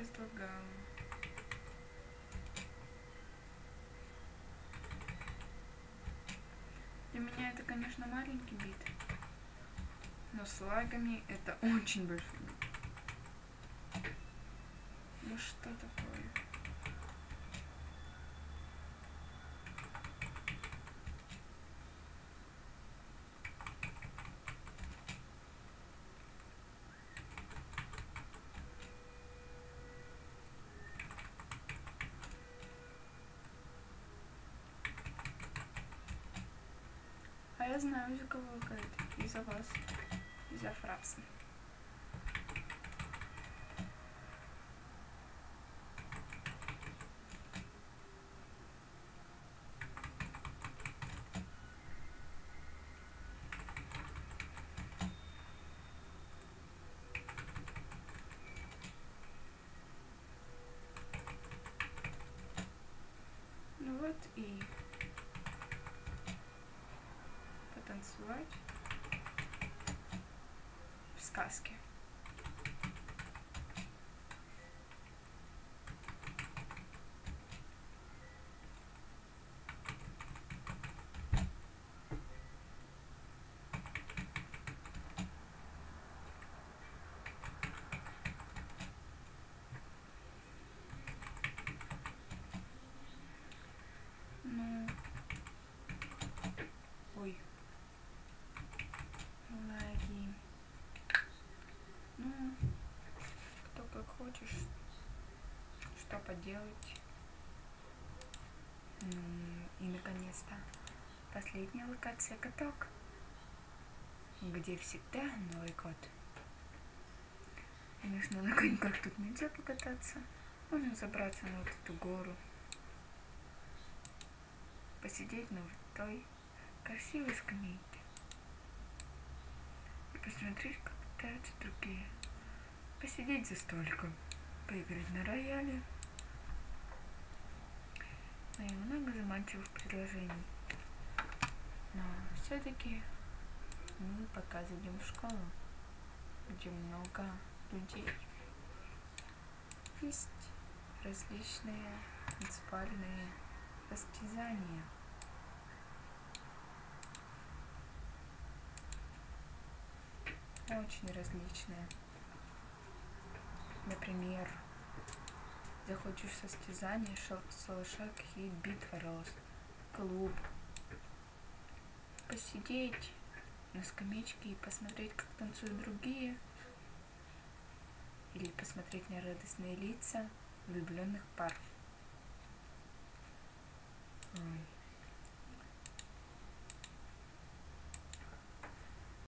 разлагала. Для меня это, конечно, маленький бит, но с лагами это очень большой бит. Ну что такое? Я знаю, из-за кого лагает. Из-за вас. Из-за фрапса. Ну вот и потанцевать в сказке. Ну, ой, лаги. Ну, кто как хочешь, что поделать. М, И наконец-то последняя локация каток, где всегда Новый год. Конечно, на коньках тут нельзя покататься. Можно забраться на вот эту гору, посидеть на вот той красивой скамейке и посмотреть, как катаются другие. Посидеть за столиком, поиграть на рояле. Ну и много заманчивых предложений. Но все-таки мы пока зайдем в школу, где много людей. Есть различные муниципальные состязания. Очень различные. Например, захочешь состязание, шалаша какие битва рост, клуб. Посидеть на скамеечке и посмотреть, как танцуют другие. Или посмотреть на радостные лица влюбленных пар.